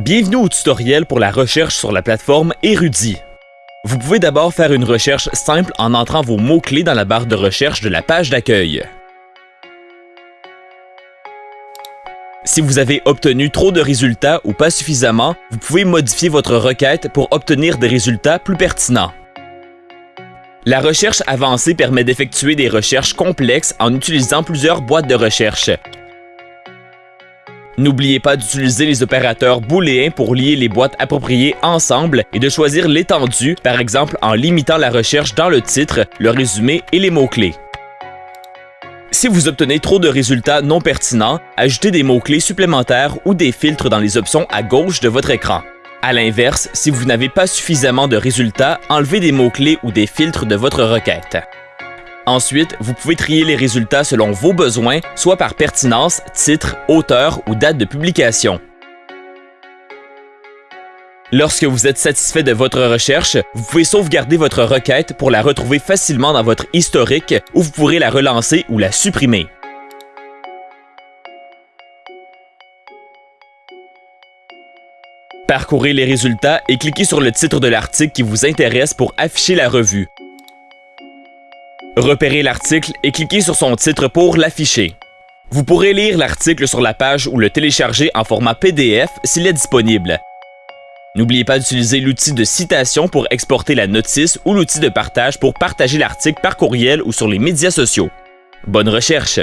Bienvenue au tutoriel pour la recherche sur la plateforme Erudit. Vous pouvez d'abord faire une recherche simple en entrant vos mots-clés dans la barre de recherche de la page d'accueil. Si vous avez obtenu trop de résultats ou pas suffisamment, vous pouvez modifier votre requête pour obtenir des résultats plus pertinents. La recherche avancée permet d'effectuer des recherches complexes en utilisant plusieurs boîtes de recherche. N'oubliez pas d'utiliser les opérateurs booléens pour lier les boîtes appropriées ensemble et de choisir l'étendue, par exemple en limitant la recherche dans le titre, le résumé et les mots-clés. Si vous obtenez trop de résultats non pertinents, ajoutez des mots-clés supplémentaires ou des filtres dans les options à gauche de votre écran. À l'inverse, si vous n'avez pas suffisamment de résultats, enlevez des mots-clés ou des filtres de votre requête. Ensuite, vous pouvez trier les résultats selon vos besoins, soit par pertinence, titre, auteur ou date de publication. Lorsque vous êtes satisfait de votre recherche, vous pouvez sauvegarder votre requête pour la retrouver facilement dans votre historique ou vous pourrez la relancer ou la supprimer. Parcourez les résultats et cliquez sur le titre de l'article qui vous intéresse pour afficher la revue. Repérez l'article et cliquez sur son titre pour l'afficher. Vous pourrez lire l'article sur la page ou le télécharger en format PDF s'il est disponible. N'oubliez pas d'utiliser l'outil de citation pour exporter la notice ou l'outil de partage pour partager l'article par courriel ou sur les médias sociaux. Bonne recherche!